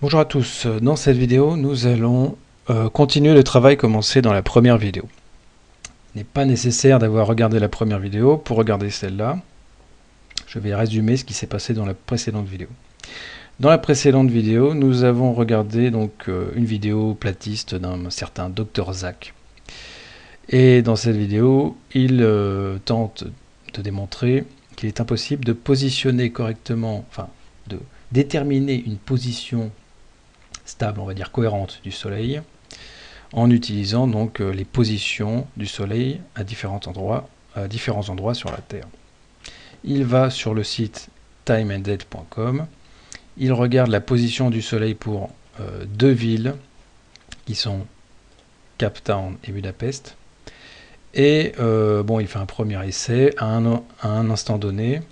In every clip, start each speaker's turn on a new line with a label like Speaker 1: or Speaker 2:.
Speaker 1: Bonjour à tous, dans cette vidéo nous allons euh, continuer le travail commencé dans la première vidéo. Il n'est pas nécessaire d'avoir regardé la première vidéo pour regarder celle-là. Je vais résumer ce qui s'est passé dans la précédente vidéo. Dans la précédente vidéo, nous avons regardé donc euh, une vidéo platiste d'un certain Dr Zach. Et dans cette vidéo, il euh, tente de démontrer qu'il est impossible de positionner correctement, enfin de déterminer une position stable, on va dire cohérente du Soleil, en utilisant donc euh, les positions du Soleil à différents endroits, à différents endroits sur la Terre. Il va sur le site timeanddate.com, il regarde la position du Soleil pour euh, deux villes qui sont Cape Town et Budapest, et euh, bon, il fait un premier essai à un instant donné,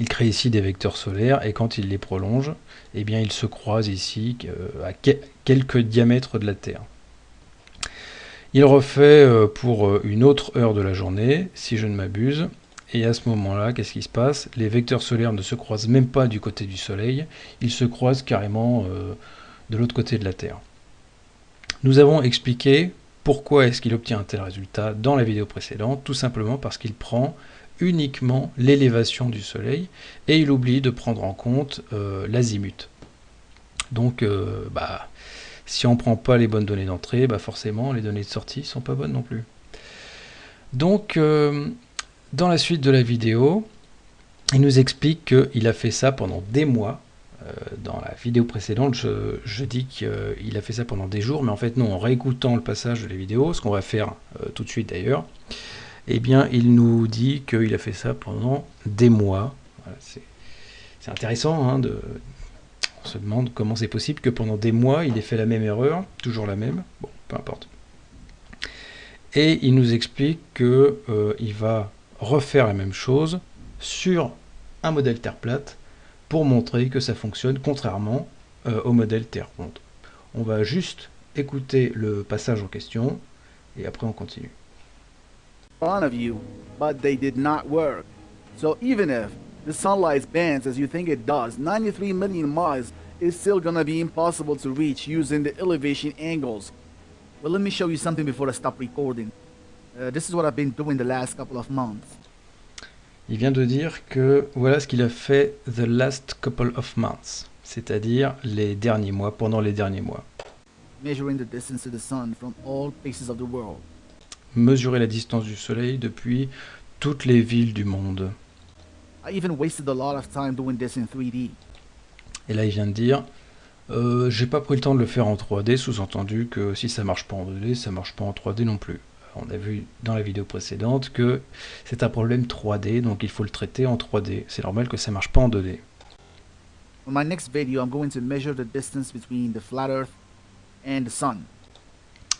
Speaker 1: il crée ici des vecteurs solaires et quand il les prolonge, eh bien il se croise ici euh, à quelques diamètres de la Terre. Il refait euh, pour euh, une autre heure de la journée, si je ne m'abuse, et à ce moment-là, qu'est-ce qui se passe? Les vecteurs solaires ne se croisent même pas du côté du Soleil, ils se croisent carrément de l'autre côté de la Terre. Nous avons expliqué pourquoi est-ce qu'il obtient un tel résultat dans la vidéo précédente, tout simplement parce qu'il prend uniquement l'élévation du Soleil et il oublie de prendre en compte euh, l'azimut. Donc, euh, bah, si on ne prend pas les bonnes données d'entrée, bah forcément les données de sortie ne sont pas bonnes non plus. Donc, euh, dans la suite de la vidéo, il nous explique qu'il a fait ça pendant des mois. dans la vidéo précédente, je, je dis qu'il a fait ça pendant des jours, mais en fait non, en réécoutant le passage de la vidéo, ce qu'on va faire tout de suite d'ailleurs, eh bien, il nous dit qu'il a fait ça pendant des mois. c'est intéressant, hein, de, on se demande comment c'est possible que pendant des mois, il ait fait la même erreur, toujours la même, bon, peu importe. Et il nous explique qu'il euh, va refaire la même chose sur un modèle Terre plate pour montrer que ça fonctionne contrairement euh, au modèle Terre ronde. On va juste écouter le passage en question et après on continue.
Speaker 2: Front of you, but they did not work. So even if the sunlight bends as you think it does, 93 million miles is still gonna be impossible to reach using the elevation angles. Well, let me show you something before I stop recording. Uh, this is what I've been doing the last couple of months.
Speaker 1: Il vient de dire que voilà ce qu'il a fait the last couple of months, c'est-à-dire les derniers mois, pendant les derniers mois.
Speaker 2: Measuring the distance to the sun from all places of the world.
Speaker 1: Mesurer la distance du Soleil depuis toutes les villes du monde.
Speaker 2: Et
Speaker 1: là, il vient de dire, euh, j'ai pas pris le temps de le faire en 3D, sous-entendu que si ça marche pas en 2D, ça marche pas en 3D non plus. On a vu dans la vidéo précédente que c'est un problème 3D, donc il faut le traiter en 3D. C'est normal que ça marche pas en 2D.
Speaker 2: my next video, I'm going to measure the distance between the flat Earth and the Sun.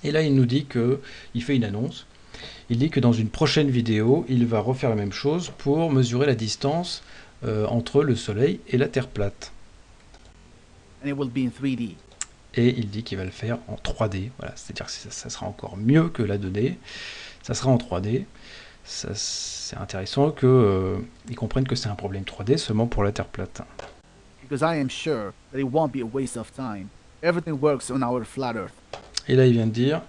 Speaker 1: Et là, il nous dit que il fait une annonce. Il dit que dans une prochaine vidéo, il va refaire la même chose pour mesurer la distance euh, entre le Soleil et la Terre plate.
Speaker 2: And it will be in 3D.
Speaker 1: Et il dit qu'il va le faire en 3D. Voilà, c'est-à-dire que ça, sera encore mieux que la 2D. Ça sera en 3D. C'est intéressant qu'ils euh, comprennent que c'est un problème 3D seulement pour la Terre plate.
Speaker 2: Because I am sure that it won't be a waste of time. Everything works on our flat Earth.
Speaker 1: Et là, il vient de dire,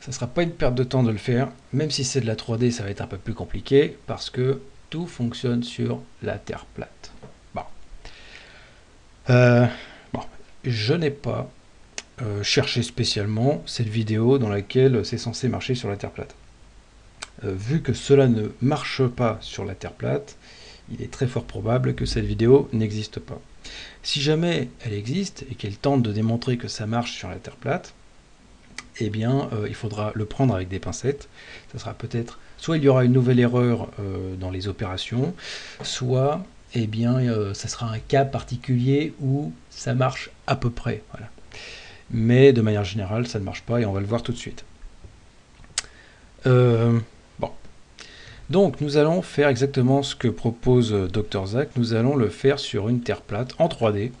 Speaker 1: ça ne sera pas une perte de temps de le faire, même si c'est de la 3D, ça va être un peu plus compliqué, parce que tout fonctionne sur la Terre plate. Bon. Euh. Je n'ai pas euh, cherché spécialement cette vidéo dans laquelle c'est censé marcher sur la Terre plate. Euh, vu que cela ne marche pas sur la Terre plate, il est très fort probable que cette vidéo n'existe pas. Si jamais elle existe et qu'elle tente de démontrer que ça marche sur la Terre plate, eh bien, euh, il faudra le prendre avec des pincettes. Ça sera peut-être, soit il y aura une nouvelle erreur euh, dans les opérations, soit, eh bien, euh, ça sera un cas particulier où ça marche à peu près. Mais de manière générale, ça ne marche pas et on va le voir tout de suite. bon. Donc, nous allons faire exactement ce que propose Dr Zach. Nous allons le faire sur une terre plate en 3D.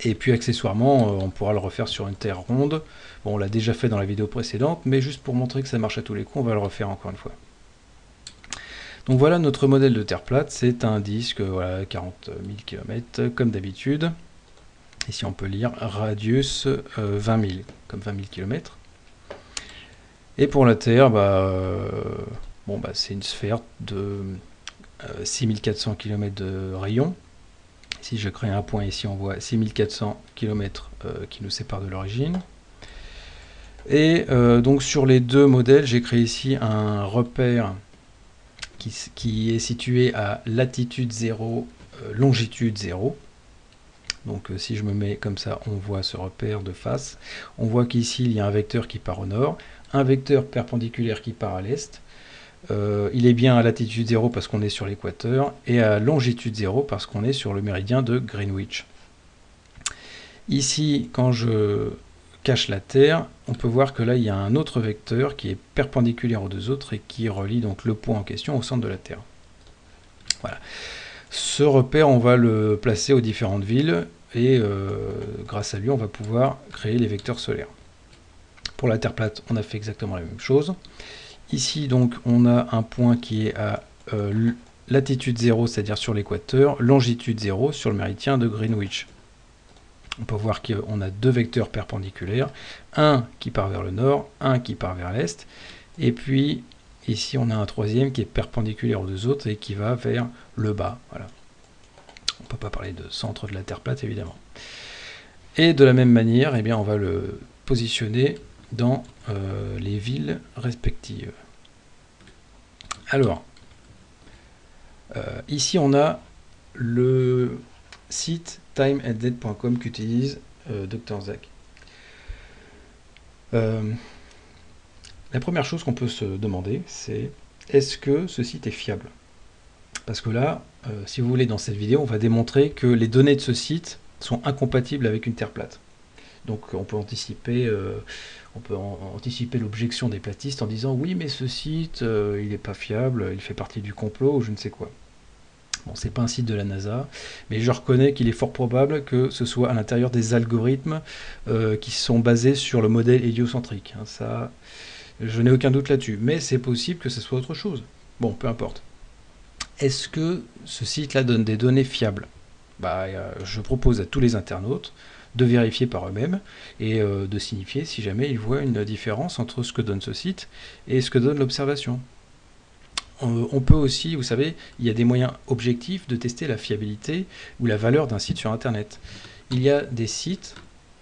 Speaker 1: Et puis accessoirement, on pourra le refaire sur une terre ronde Bon, on l'a déjà fait dans la vidéo précédente, mais juste pour montrer que ça marche à tous les coups, on va le refaire encore une fois. Donc voilà notre modèle de terre plate, c'est un disque, voilà, 40 000 km comme d'habitude. Ici on peut lire radius 20 000, comme 20 000 km. Et pour la Terre, bah, bon, bah, c'est une sphère de 6400 km de rayon. Si je crée un point ici, on voit 6400 km qui nous séparent de l'origine. Et euh, donc sur les deux modèles, j'ai créé ici un repère qui, est situé à latitude 0, euh, longitude 0. Donc euh, si je me mets comme ça, on voit ce repère de face. On voit qu'ici, il y a un vecteur qui part au nord, un vecteur perpendiculaire qui part à l'est. Il est bien à latitude 0 parce qu'on est sur l'équateur, et à longitude 0 parce qu'on est sur le méridien de Greenwich. Ici, quand je cache la Terre, on peut voir que là il y a un autre vecteur qui est perpendiculaire aux deux autres et qui relie donc le point en question au centre de la Terre. Voilà. Ce repère, on va le placer aux différentes villes et euh, grâce à lui, on va pouvoir créer les vecteurs solaires. Pour la Terre plate, on a fait exactement la même chose. Ici, donc, on a un point qui est à euh, latitude 0, c'est-à-dire sur l'équateur, longitude 0 sur le méridien de Greenwich on peut voir qu'on a deux vecteurs perpendiculaires, un qui part vers le nord, un qui part vers l'est, et puis ici on a un troisième qui est perpendiculaire aux deux autres et qui va vers le bas. Voilà. On ne peut pas parler de centre de la Terre plate évidemment. Et de la même manière, eh bien, on va le positionner dans euh, les villes respectives. Alors, euh, ici on a le site timeanddead.com qu'utilise euh, Dr Zach. La première chose qu'on peut se demander, c'est est-ce que ce site est fiable? Parce que là, si vous voulez, dans cette vidéo, on va démontrer que les données de ce site sont incompatibles avec une Terre plate. Donc on peut peut anticiper l'objection des platistes en disant oui mais ce site il n'est pas fiable, il fait partie du complot ou je ne sais quoi. Bon, c'est pas un site de la NASA, mais je reconnais qu'il est fort probable que ce soit à l'intérieur des algorithmes euh, qui sont basés sur le modèle héliocentrique. Hein. ça, je n'ai aucun doute là-dessus. Mais c'est possible que ce soit autre chose. Bon, peu importe. Est-ce que ce site-là donne des données fiables? Bah, euh, Je propose à tous les internautes de vérifier par eux-mêmes et euh, de signifier si jamais ils voient une différence entre ce que donne ce site et ce que donne l'observation on peut aussi, vous savez, il y a des moyens objectifs de tester la fiabilité ou la valeur d'un site sur Internet. Il y a des sites,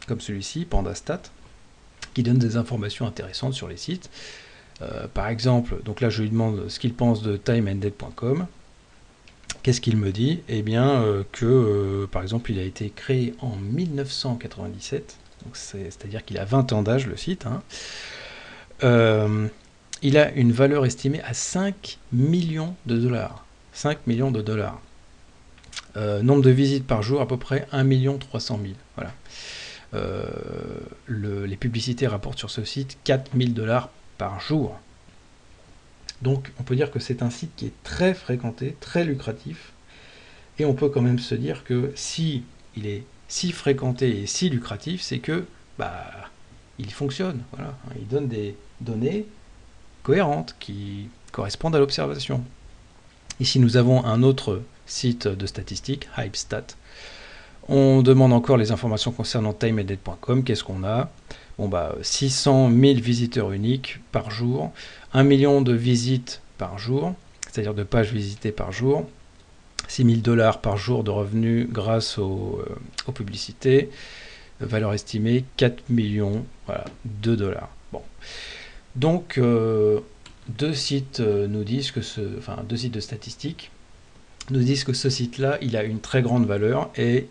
Speaker 1: comme celui-ci, Pandastat, qui donnent des informations intéressantes sur les sites. Euh, par exemple, donc là je lui demande ce qu'il pense de timeanddead.com. Qu'est-ce qu'il me dit? Eh bien euh, que, euh, par exemple, il a été créé en 1997, c'est-à-dire qu'il a 20 ans d'âge le site. Hein il a une valeur estimée à 5 millions de dollars. 5 millions de dollars. Euh, nombre de visites par jour, à peu près 1 300 000. Voilà. Euh, les publicités rapportent sur ce site 4 000 dollars par jour. Donc on peut dire que c'est un site qui est très fréquenté, très lucratif. Et on peut quand même se dire que si il est si fréquenté et si lucratif, c'est que bah il fonctionne. Voilà. Il donne des données cohérentes qui correspondent à l'observation. Ici, nous avons un autre site de statistiques, HypeStat. On demande encore les informations concernant timeedit.com. Qu'est-ce qu'on a? Bon, bah, 600 000 visiteurs uniques par jour, 1 million de visites par jour, c'est-à-dire de pages visitées par jour, 6 000 dollars par jour de revenus grâce aux, euh, aux publicités, valeur estimée 4 millions voilà, de dollars. Bon. Donc, euh, deux sites euh, nous disent que ce, enfin, deux sites de statistiques nous disent que ce site-là, il a une très grande valeur et,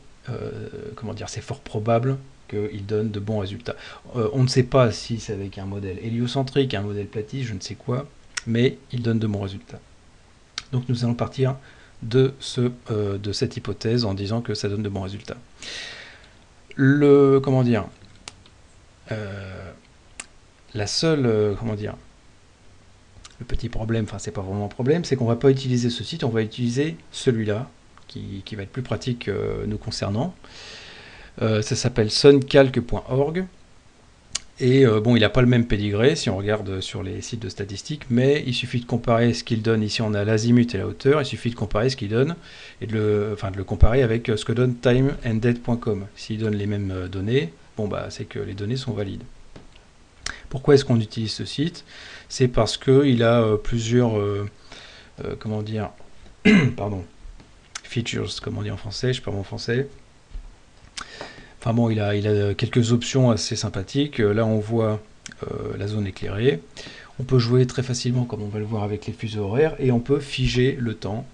Speaker 1: comment dire, c'est fort probable qu'il donne de bons résultats. on ne sait pas si c'est avec un modèle héliocentrique, un modèle platiste, je ne sais quoi, mais il donne de bons résultats. Donc nous allons partir de, de cette hypothèse en disant que ça donne de bons résultats. Le, comment dire, la seule, euh, comment dire, le petit problème, enfin c'est pas vraiment un problème, c'est qu'on va pas utiliser ce site, on va utiliser celui-là, qui, va être plus pratique euh, nous concernant. Euh, ça s'appelle suncalc.org. Et euh, bon, il n'a pas le même pédigré si on regarde sur les sites de statistiques, mais il suffit de comparer ce qu'il donne. Ici, on a l'azimut et la hauteur. Il suffit de comparer ce qu'il donne et de le, enfin, de le comparer avec ce que donne timeanddate.com. S'il donne les mêmes euh, données, bon, bah, c'est que les données sont valides. Pourquoi est-ce qu'on utilise ce site? C'est parce qu'il a euh, plusieurs, comment dire, pardon, features, comme on dit en français, je parle en français. Enfin bon, il a, quelques options assez sympathiques. Là, on voit euh, la zone éclairée. On peut jouer très facilement, comme on va le voir avec les fuseaux horaires, et on peut figer le temps.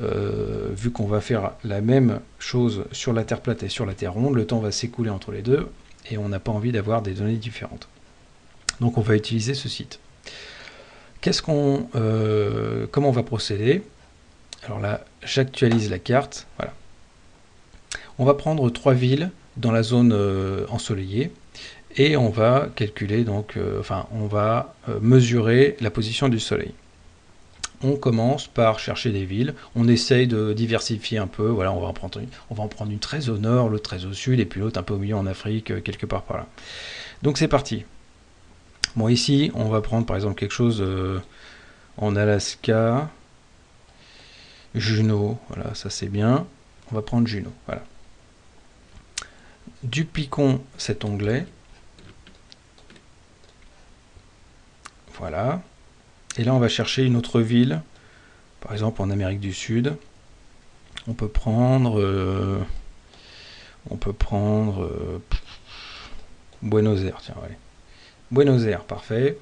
Speaker 1: Euh, vu qu'on va faire la même chose sur la Terre plate et sur la Terre ronde, le temps va s'écouler entre les deux, et on n'a pas envie d'avoir des données différentes. Donc on va utiliser ce site. Euh, comment on va procéder? Alors là, j'actualise la carte. Voilà. On va prendre trois villes dans la zone euh, ensoleillée et on va calculer donc, euh, enfin, on va euh, mesurer la position du soleil. On commence par chercher des villes, on essaye de diversifier un peu, voilà, on va en prendre une, on va en prendre une très au nord, l'autre très au sud, et puis l'autre un peu au milieu en Afrique, quelque part par là. Donc c'est parti. Bon ici, on va prendre par exemple quelque chose en Alaska, Juno, voilà, ça c'est bien. On va prendre Juno, voilà dupliquons cet onglet. Voilà. Et là, on va chercher une autre ville. Par exemple, en Amérique du Sud. On peut prendre... Euh, on peut prendre... Euh, Buenos Aires, tiens. Buenos Aires, parfait.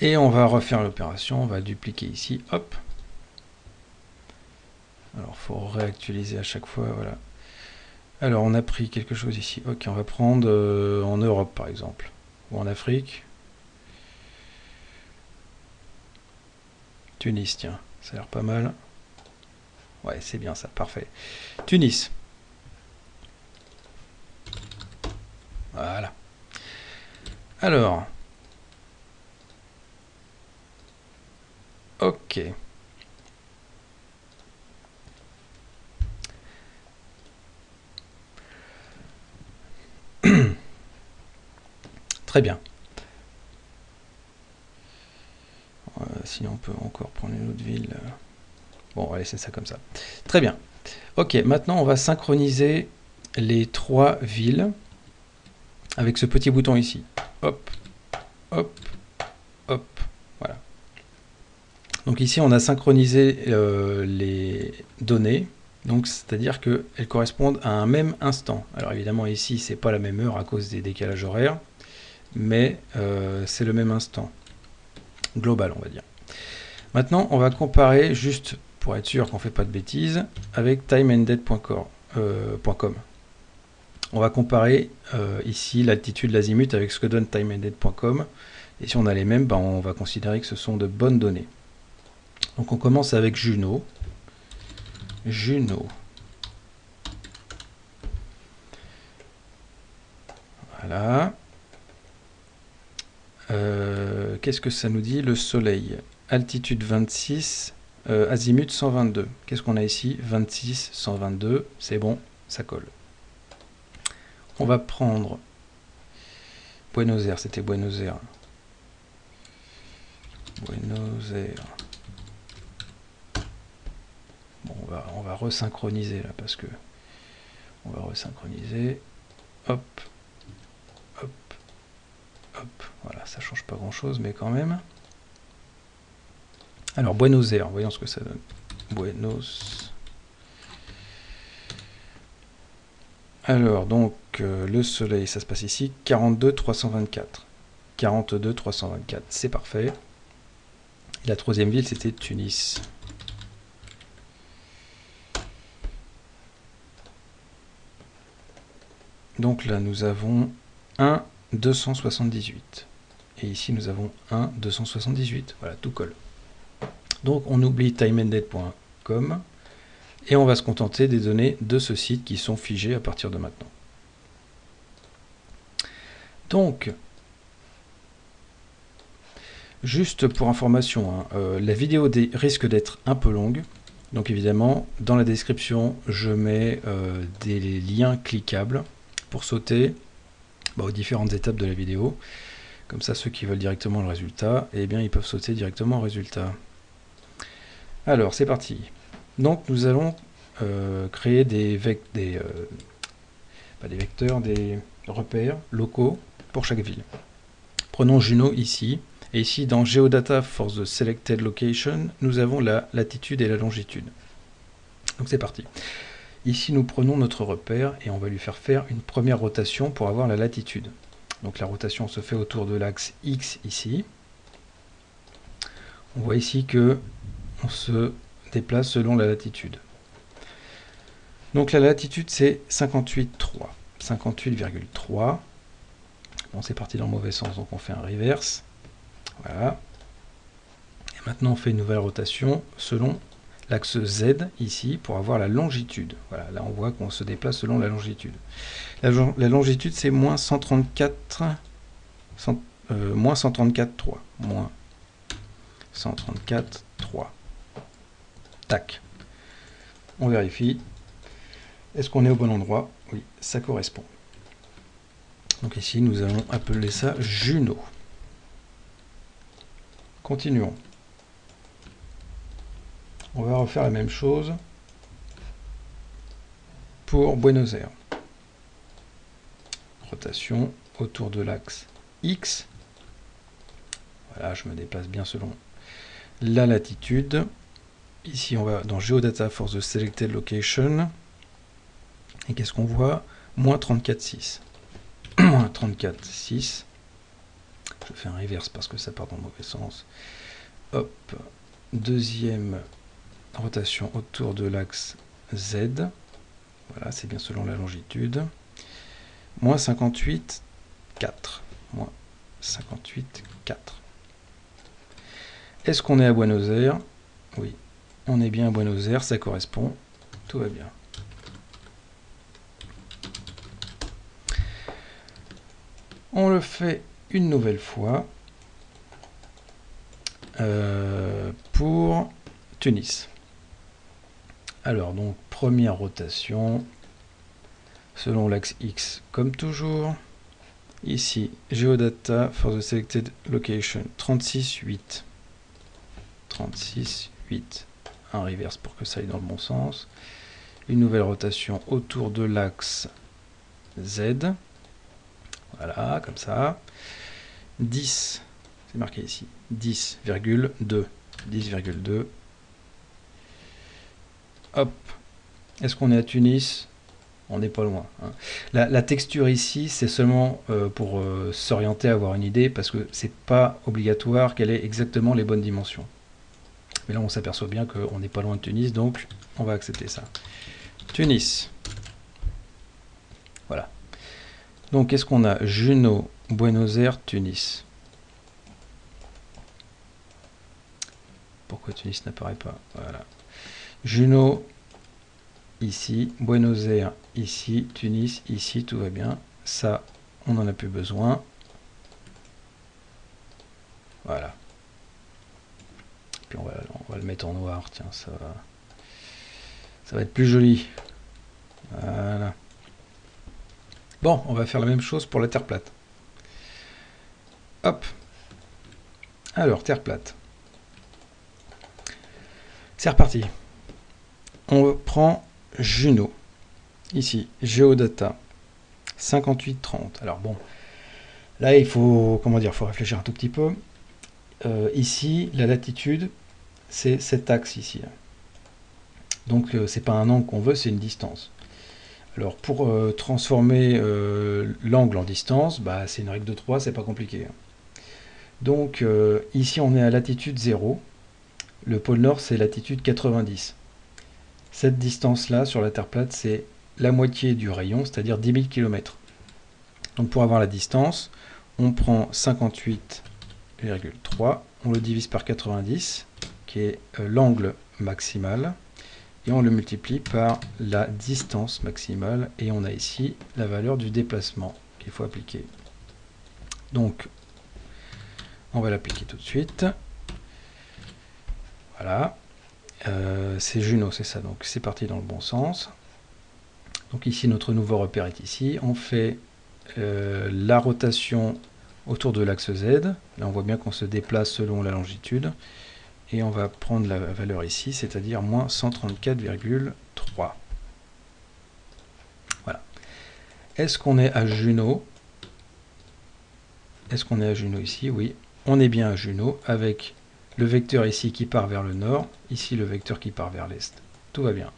Speaker 1: Et on va refaire l'opération. On va dupliquer ici. Hop. Alors, il faut réactualiser à chaque fois. Voilà. Alors, on a pris quelque chose ici. Ok, on va prendre euh, en Europe, par exemple. Ou en Afrique. Tunis, tiens. Ça a l'air pas mal. Ouais, c'est bien ça. Parfait. Tunis. Voilà. Alors. Ok. Très bien. Euh, sinon, on peut encore prendre une autre ville. Bon, on va laisser ça comme ça. Très bien. Ok, maintenant, on va synchroniser les trois villes avec ce petit bouton ici. Hop, hop, hop. Voilà. Donc ici, on a synchronisé euh, les données. Donc, c'est-à-dire qu'elles correspondent à un même instant. Alors évidemment, ici, c'est pas la même heure à cause des décalages horaires mais euh, c'est le même instant global, on va dire. Maintenant, on va comparer, juste pour être sûr qu'on ne fait pas de bêtises, avec timeanddead.com. Euh, on va comparer euh, ici l'altitude, l'azimut avec ce que donne timeanddead.com. Et si on a les mêmes, ben, on va considérer que ce sont de bonnes données. Donc on commence avec Juno. Juno. Voilà. Euh, qu'est-ce que ça nous dit Le soleil? Altitude 26, euh, azimut 122. Qu'est-ce qu'on a ici? 26, 122. C'est bon, ça colle. On va prendre Buenos Aires, c'était Buenos Aires. Buenos Aires. On va, on va resynchroniser là parce que on va resynchroniser. Hop, Hop, voilà, ça change pas grand chose, mais quand même. Alors, Buenos Aires, voyons ce que ça donne. Buenos. Alors, donc, euh, le soleil, ça se passe ici, 42 324. 42 324, c'est parfait. La troisième ville, c'était Tunis. Donc là, nous avons un 278. Et ici, nous avons 1, 278. Voilà, tout colle. Donc, on oublie timeanddead.com et on va se contenter des données de ce site qui sont figées à partir de maintenant. Donc, juste pour information, hein, euh, la vidéo risque d'être un peu longue. Donc évidemment, dans la description, je mets euh, des liens cliquables pour sauter bah, aux différentes étapes de la vidéo. Comme ça, ceux qui veulent directement le résultat, eh bien, ils peuvent sauter directement au résultat. Alors, c'est parti. Donc, nous allons euh, créer des, des, euh, des vecteurs, des repères locaux pour chaque ville. Prenons Juno ici. Et ici, dans Geodata for the Selected Location, nous avons la latitude et la longitude. Donc c'est parti. Ici, nous prenons notre repère et on va lui faire faire une première rotation pour avoir la latitude. Donc la rotation se fait autour de l'axe X ici. On voit ici que on se déplace selon la latitude. Donc la latitude c'est 58,3. 58,3. Bon c'est parti dans le mauvais sens, donc on fait un reverse. Voilà. Et maintenant on fait une nouvelle rotation selon l'axe Z ici pour avoir la longitude. Voilà, là on voit qu'on se déplace selon la longitude. La, longitude c'est moins 134, euh, moins 134,3. Moins 134,3. Tac. On vérifie. Est-ce qu'on est au bon endroit? Oui, ça correspond. Donc ici, nous allons appeler ça Juno. Continuons. On va refaire la même chose pour Buenos Aires. Rotation autour de l'axe X. Voilà, je me déplace bien selon la latitude. Ici, on va dans Geodata for the Selected Location. Et qu'est-ce qu'on voit? Moins 34,6. Moins 34,6. Je fais un reverse parce que ça part dans le mauvais sens. Hop. Deuxième rotation autour de l'axe Z. Voilà, c'est bien selon la longitude. Moins 58, 4. Moins 58, 4. Est-ce qu'on est à Buenos Aires? Oui, on est bien à Buenos Aires, ça correspond. Tout va bien. On le fait une nouvelle fois euh, pour Tunis. Alors, donc, première rotation, selon l'axe X, comme toujours. Ici, Geodata for the selected location, 36,8. 36,8. Un reverse pour que ça aille dans le bon sens. Une nouvelle rotation autour de l'axe Z. Voilà, comme ça. 10, c'est marqué ici, 10,2. 10,2 Hop. Est-ce qu'on est à Tunis? On n'est pas loin. Hein. La, texture ici, c'est seulement euh, pour euh, s'orienter, avoir une idée, parce que c'est pas obligatoire qu'elle ait exactement les bonnes dimensions. Mais là, on s'aperçoit bien qu'on n'est pas loin de Tunis, donc on va accepter ça. Tunis. Voilà. Donc, qu'est-ce qu'on a? Juno, Buenos Aires, Tunis. Pourquoi Tunis n'apparaît pas? Voilà. Juno, ici, Buenos Aires, ici, Tunis, ici, tout va bien. Ça, on n'en a plus besoin. Voilà. Puis on va, le mettre en noir, tiens, ça va, ça va être plus joli. Voilà. Bon, on va faire la même chose pour la terre plate. Hop. Alors, terre plate. C'est reparti on prend Juno, ici, Geodata, 5830. Alors bon, là il faut, comment dire, faut réfléchir un tout petit peu. Euh, ici, la latitude, c'est cet axe ici. Donc euh, c'est pas un angle qu'on veut, c'est une distance. Alors pour euh, transformer l'angle en distance, bah, c'est une règle de 3, c'est pas compliqué. Donc ici on est à latitude 0, le pôle nord c'est latitude 90. Cette distance-là sur la Terre plate, c'est la moitié du rayon, c'est-à-dire 10 000 km. Donc pour avoir la distance, on prend 58,3, on le divise par 90, qui est euh, l'angle maximal, et on le multiplie par la distance maximale, et on a ici la valeur du déplacement qu'il faut appliquer. Donc, on va l'appliquer tout de suite. Voilà. Euh, c'est Juno, c'est ça, donc c'est parti dans le bon sens. Donc ici, notre nouveau repère est ici. On fait euh, la rotation autour de l'axe Z. Là, on voit bien qu'on se déplace selon la longitude. Et on va prendre la valeur ici, c'est-à-dire moins 134,3. Voilà. Est-ce qu'on est à Juno? Est-ce qu'on est à Juno ici? Oui, on est bien à Juno avec le vecteur ici qui part vers le nord, ici le vecteur qui part vers l'est. Tout va bien.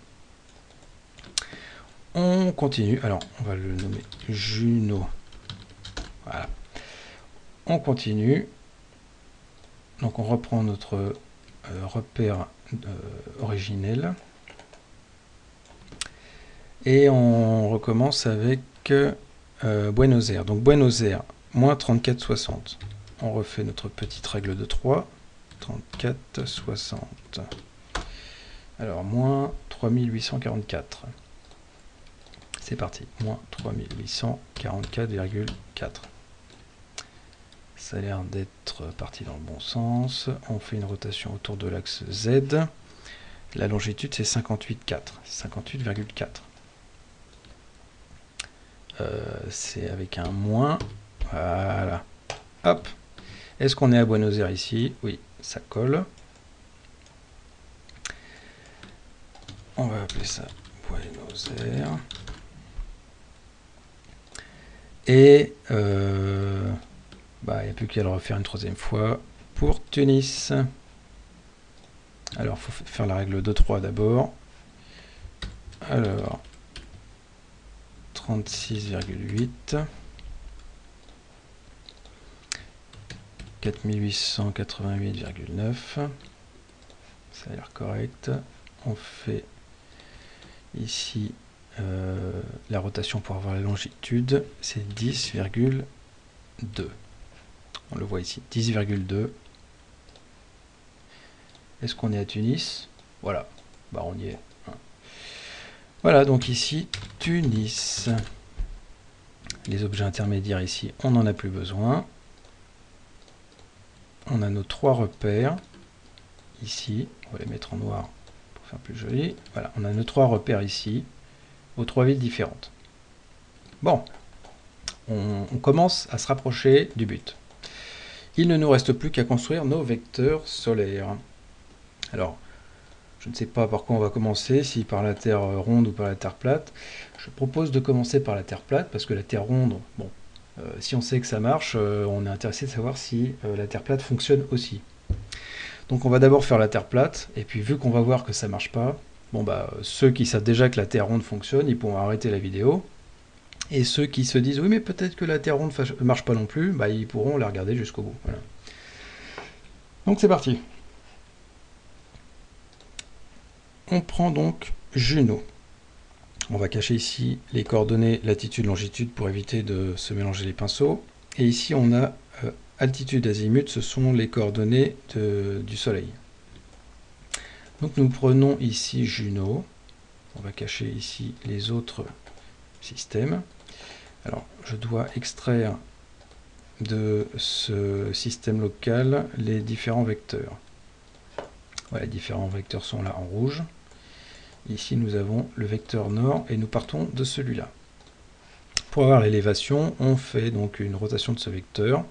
Speaker 1: On continue. Alors, on va le nommer Juno. Voilà. On continue. Donc, on reprend notre euh, repère euh, originel. Et on recommence avec euh, Buenos Aires. Donc, Buenos Aires, moins 34,60. On refait notre petite règle de 3. 34,60. Alors, moins 3844. C'est parti, moins 3844,4. Ça a l'air d'être parti dans le bon sens. On fait une rotation autour de l'axe Z. La longitude, c'est 58,4. 58,4. Euh, c'est avec un moins. Voilà. Hop. Est-ce qu'on est à Buenos Aires ici? Oui, ça colle. On va appeler ça Buenos Aires. Et euh, bah, il n'y a plus qu'à le refaire une troisième fois pour Tunis. Alors, il faut faire la règle 2-3 d'abord. Alors, 36,8. 4888,9. Ça a l'air correct. On fait ici euh, la rotation pour avoir la longitude, c'est 10,2. On le voit ici, 10,2. Est-ce qu'on est à Tunis? Voilà, bah on y est. Voilà, donc ici, Tunis. Les objets intermédiaires ici, on n'en a plus besoin. On a nos trois repères. Ici, on va les mettre en noir pour faire plus joli. Voilà, on a nos trois repères ici aux trois villes différentes. Bon, on, commence à se rapprocher du but. Il ne nous reste plus qu'à construire nos vecteurs solaires. Alors, je ne sais pas par quoi on va commencer, si par la Terre ronde ou par la Terre plate. Je propose de commencer par la Terre plate, parce que la Terre ronde, bon, si on sait que ça marche, euh, on est intéressé de savoir si euh, la Terre plate fonctionne aussi. Donc on va d'abord faire la Terre plate, et puis vu qu'on va voir que ça marche pas, Bon bah ceux qui savent déjà que la Terre ronde fonctionne, ils pourront arrêter la vidéo. Et ceux qui se disent oui mais peut-être que la Terre ronde ne marche pas non plus, bah ils pourront la regarder jusqu'au bout. Donc c'est parti. On prend donc Juno. On va cacher ici les coordonnées latitude, longitude pour éviter de se mélanger les pinceaux. Et ici on a euh, altitude, azimut, ce sont les coordonnées du Soleil. Donc nous prenons ici Juno. On va cacher ici les autres systèmes. Alors je dois extraire de ce système local les différents vecteurs. Voilà, les différents vecteurs sont là en rouge. Ici nous avons le vecteur nord et nous partons de celui-là. Pour avoir l'élévation, on fait donc une rotation de ce vecteur.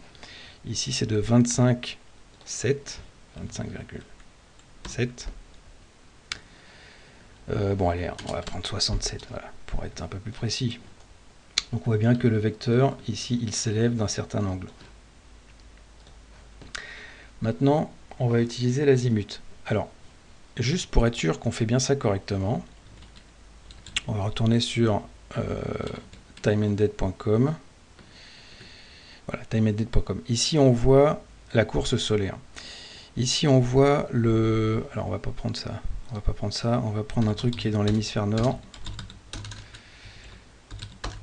Speaker 1: Ici c'est de 25,7. 25,7 euh, bon, allez, on va prendre 67, voilà, pour être un peu plus précis. Donc on voit bien que le vecteur, ici, il s'élève d'un certain angle. Maintenant, on va utiliser l'azimut. Alors, juste pour être sûr qu'on fait bien ça correctement, on va retourner sur euh. Voilà, timeanddead.com. Ici, on voit la course solaire. Ici, on voit le... Alors, on va pas prendre ça. On va pas prendre ça, on va prendre un truc qui est dans l'hémisphère nord.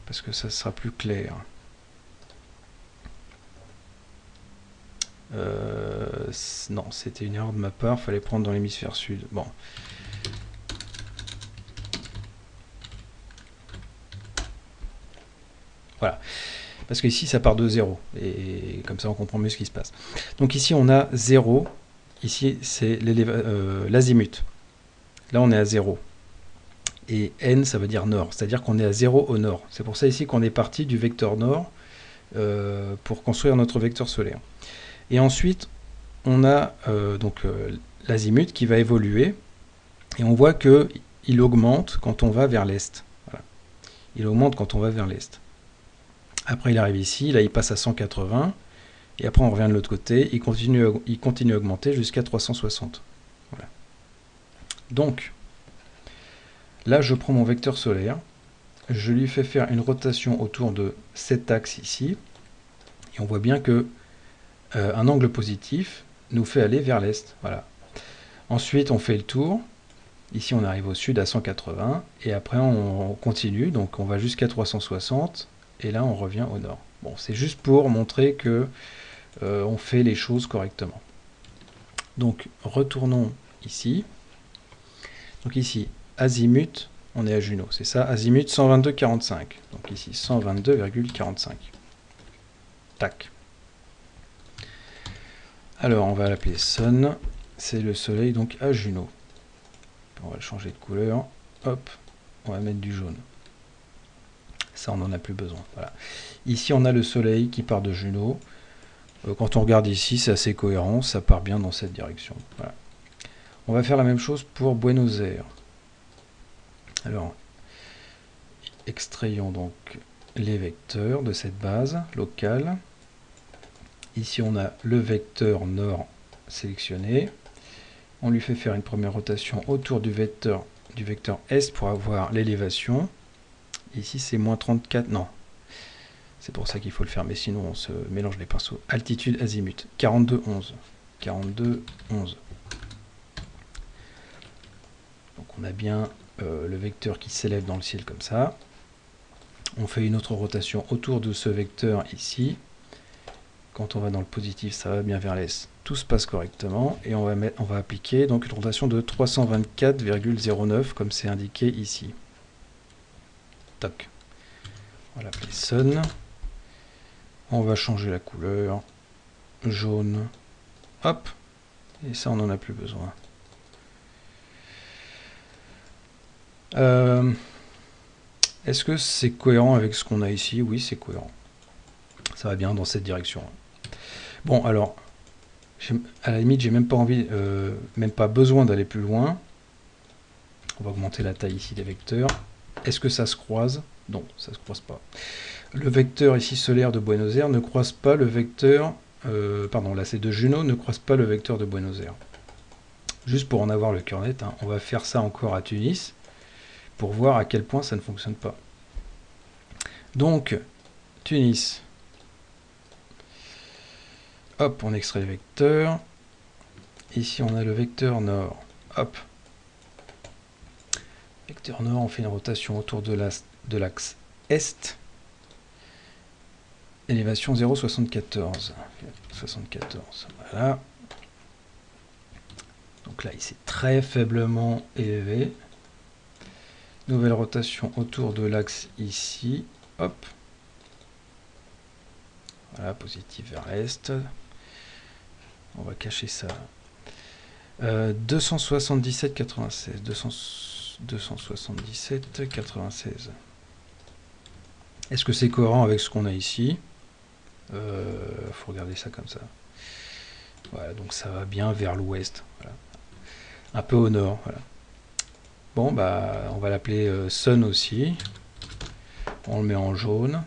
Speaker 1: Parce que ça sera plus clair. Euh, non, c'était une erreur de ma part, fallait prendre dans l'hémisphère sud. Bon. Voilà. Parce qu'ici, ça part de 0. Et comme ça, on comprend mieux ce qui se passe. Donc ici, on a 0. Ici, c'est euh, l'azimut. Là, on est à 0. et n, ça veut dire nord. C'est-à-dire qu'on est à 0 au nord. C'est pour ça ici qu'on est parti du vecteur nord euh, pour construire notre vecteur solaire. Et ensuite, on a euh, donc l'azimut qui va évoluer. Et on voit qu'il augmente quand on va vers l'est. Il augmente quand on va vers l'est. Après, il arrive ici. Là, il passe à 180. Et après, on revient de l'autre côté. Il continue, il continue à augmenter jusqu'à 360. Voilà. Donc, là, je prends mon vecteur solaire. Je lui fais faire une rotation autour de cet axe ici. Et on voit bien que euh, un angle positif nous fait aller vers l'est. Voilà. Ensuite, on fait le tour. Ici, on arrive au sud à 180. Et après, on continue. Donc, on va jusqu'à 360. Et là, on revient au nord. Bon, c'est juste pour montrer que euh, on fait les choses correctement. Donc retournons ici. Donc ici, azimut, on est à Juno, c'est ça, azimut 122,45. Donc ici, 122,45. Tac. Alors, on va l'appeler Sun. C'est le soleil, donc à Juno. On va le changer de couleur. Hop, on va mettre du jaune. Ça, on n'en a plus besoin. Ici, on a le soleil qui part de Juno. Euh, quand on regarde ici, c'est assez cohérent, ça part bien dans cette direction. On va faire la même chose pour Buenos Aires. Alors, extrayons donc les vecteurs de cette base locale. Ici, on a le vecteur nord sélectionné. On lui fait faire une première rotation autour du vecteur, du vecteur est pour avoir l'élévation. Ici, c'est moins 34, non, c'est pour ça qu'il faut le faire, mais sinon on se mélange les pinceaux. Altitude azimut, 42, 11. 42, 11. Donc on a bien euh, le vecteur qui s'élève dans le ciel comme ça. On fait une autre rotation autour de ce vecteur ici. Quand on va dans le positif, ça va bien vers l'est. Tout se passe correctement et on va, appliquer donc une rotation de 324,09 comme c'est indiqué ici. Toc. On va l'appeler. On va changer la couleur. Jaune. Hop. Et ça, on n'en a plus besoin. Euh, est-ce que c'est cohérent avec ce qu'on a ici? Oui, c'est cohérent. Ça va bien dans cette direction. Bon, alors, à la limite, j'ai même pas envie, euh, même pas besoin d'aller plus loin. On va augmenter la taille ici des vecteurs. Est-ce que ça se croise? Non, ça se croise pas le vecteur ici solaire de Buenos Aires ne croise pas le vecteur, euh, pardon, là c'est de Juno, ne croise pas le vecteur de Buenos Aires. Juste pour en avoir le cœur net, hein, on va faire ça encore à Tunis, pour voir à quel point ça ne fonctionne pas. Donc, Tunis. Hop, on extrait le vecteur. Ici, on a le vecteur nord. Hop. Vecteur nord, on fait une rotation autour de l'axe est élévation 0,74. 74, voilà. Donc là, il s'est très faiblement élevé. Nouvelle rotation autour de l'axe ici. Hop. Voilà, positif vers l'est. On va cacher ça. 277, 96. 277, 96. Est-ce que c'est cohérent avec ce qu'on a ici? Euh, faut regarder ça comme ça. Voilà, donc ça va bien vers l'ouest. Un peu au nord. Bon, bah, on va l'appeler euh, Sun aussi. On le met en jaune.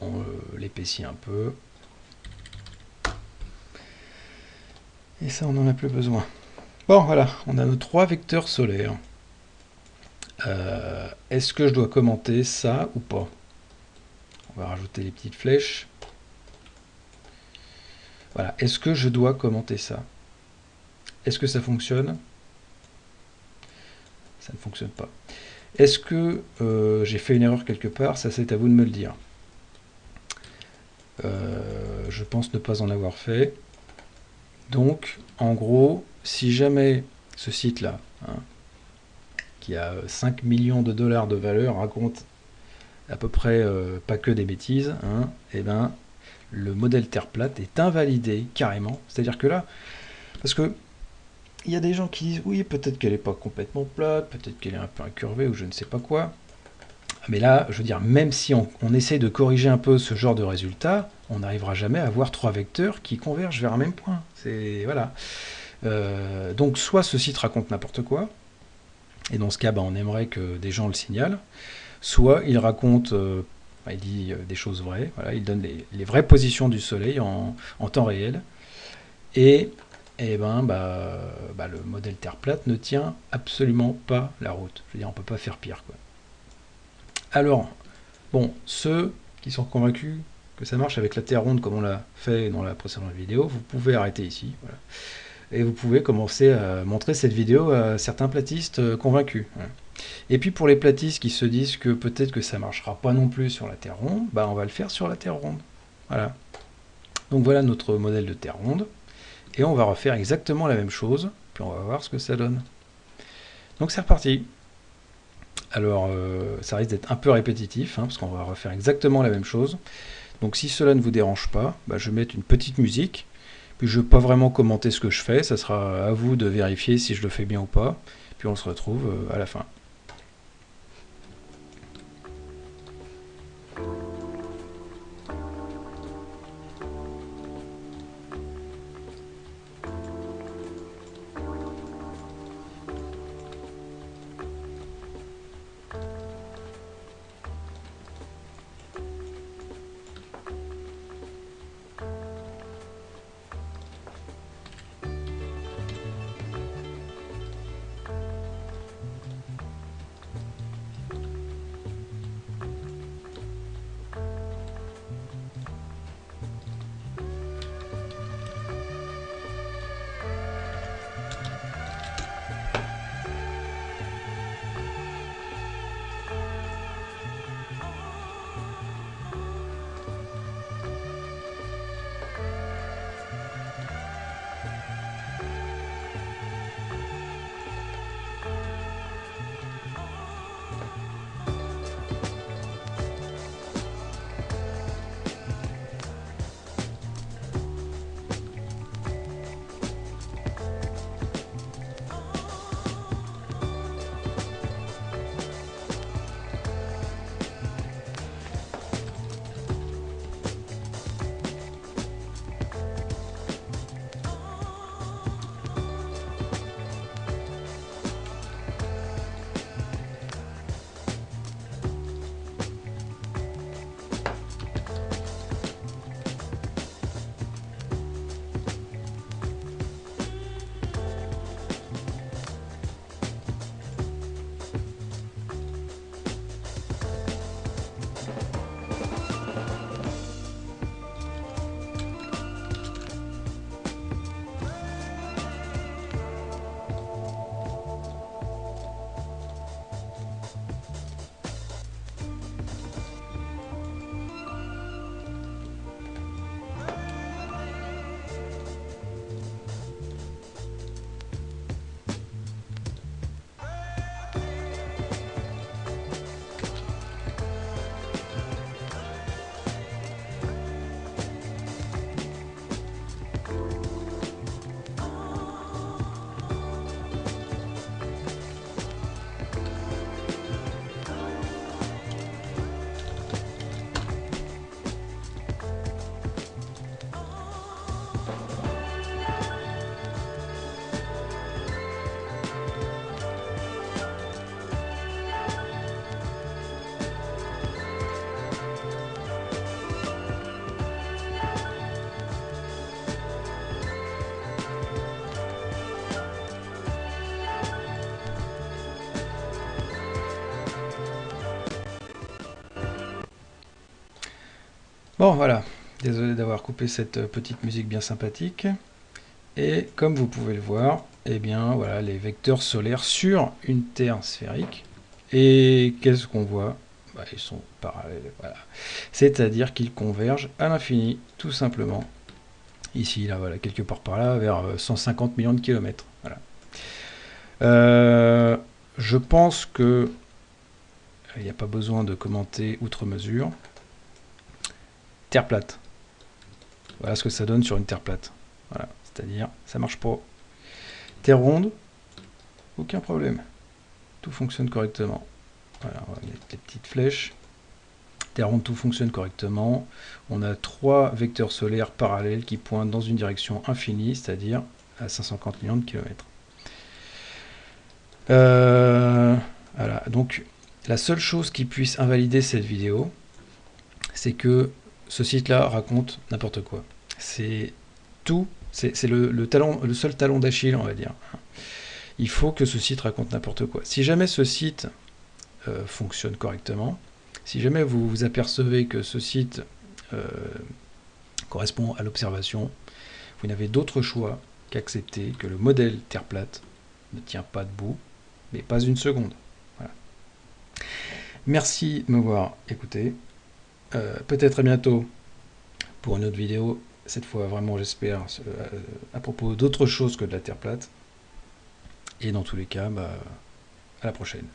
Speaker 1: On euh, l'épaissit un peu. Et ça, on n'en a plus besoin. Bon, voilà, on a nos trois vecteurs solaires. Est-ce que je dois commenter ça ou pas? On va rajouter les petites flèches. Voilà. Est-ce que je dois commenter ça? Est-ce que ça fonctionne? Ça ne fonctionne pas. Est-ce que euh, j'ai fait une erreur quelque part? Ça, c'est à vous de me le dire. Euh, je pense ne pas en avoir fait. Donc, en gros, si jamais ce site-là, hein, qui a 5 millions de dollars de valeur, raconte à peu près euh, pas que des bêtises, hein, et eh ben le modèle Terre plate est invalidé carrément. C'est-à-dire que là, parce que il y a des gens qui disent oui, peut-être qu'elle n'est pas complètement plate, peut-être qu'elle est un peu incurvée ou je ne sais pas quoi. Mais là, je veux dire, même si on, essaie de corriger un peu ce genre de résultat, on n'arrivera jamais à avoir trois vecteurs qui convergent vers un même point. C'est voilà. Euh, donc soit ce site raconte n'importe quoi, et dans ce cas, bah, on aimerait que des gens le signalent, soit il raconte, euh, bah, il dit euh, des choses vraies, voilà, il donne les, vraies positions du Soleil en, en temps réel, et, et ben, bah, bah, le modèle Terre plate ne tient absolument pas la route. Je veux dire, on peut pas faire pire. Quoi. Alors, bon, ceux qui sont convaincus que ça marche avec la Terre ronde comme on l'a fait dans la précédente vidéo, vous pouvez arrêter ici. Et vous pouvez commencer à montrer cette vidéo à certains platistes euh, convaincus. Et puis pour les platistes qui se disent que peut-être que ça marchera pas non plus sur la Terre ronde, bah on va le faire sur la Terre ronde. Voilà. Donc voilà notre modèle de Terre ronde. Et on va refaire exactement la même chose, puis on va voir ce que ça donne. Donc c'est reparti. Alors euh, ça risque d'être un peu répétitif, hein, parce qu'on va refaire exactement la même chose. Donc si cela ne vous dérange pas, bah, je vais mettre une petite musique je ne vais pas vraiment commenter ce que je fais, ça sera à vous de vérifier si je le fais bien ou pas. Puis on se retrouve euh, à la fin. Bon voilà, désolé d'avoir coupé cette euh, petite musique bien sympathique. Et comme vous pouvez le voir, eh bien voilà les vecteurs solaires sur une Terre sphérique. Et qu'est-ce qu'on voit? Bah, Ils sont parallèles. C'est-à-dire qu'ils convergent à l'infini, tout simplement. Ici, là, voilà, quelque part par là, vers 150 euh, millions de kilomètres. Euh, je pense que il n'y a pas besoin de commenter outre mesure. Terre plate. Voilà ce que ça donne sur une terre plate. Voilà, c'est-à-dire, ça marche pas. Terre ronde, aucun problème. Tout fonctionne correctement. Voilà, on va mettre les petites flèches. Terre ronde, tout fonctionne correctement. On a trois vecteurs solaires parallèles qui pointent dans une direction infinie, c'est-à-dire à 550 millions de kilomètres. Euh, voilà, donc la seule chose qui puisse invalider cette vidéo, c'est que ce site-là raconte n'importe quoi. C'est tout, c'est le, seul talon d'Achille, on va dire. Il faut que ce site raconte n'importe quoi. Si jamais ce site euh, fonctionne correctement, si jamais vous vous apercevez que ce site euh, correspond à l'observation, vous n'avez d'autre choix qu'accepter que le modèle Terre plate ne tient pas debout, mais pas une seconde. Merci de m'avoir écouté. Euh, peut-être à bientôt pour une autre vidéo, cette fois vraiment j'espère, euh, à propos d'autre chose que de la Terre plate. Et dans tous les cas, bah, à la prochaine.